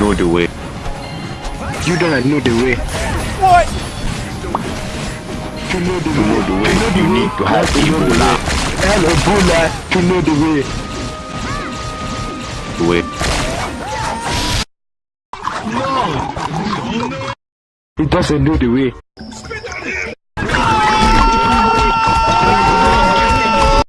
the way. You don't know the way. What? To know the way. To know the way. You need to have Ebola. And Ebola to know the way. The way. No. He doesn't know the way.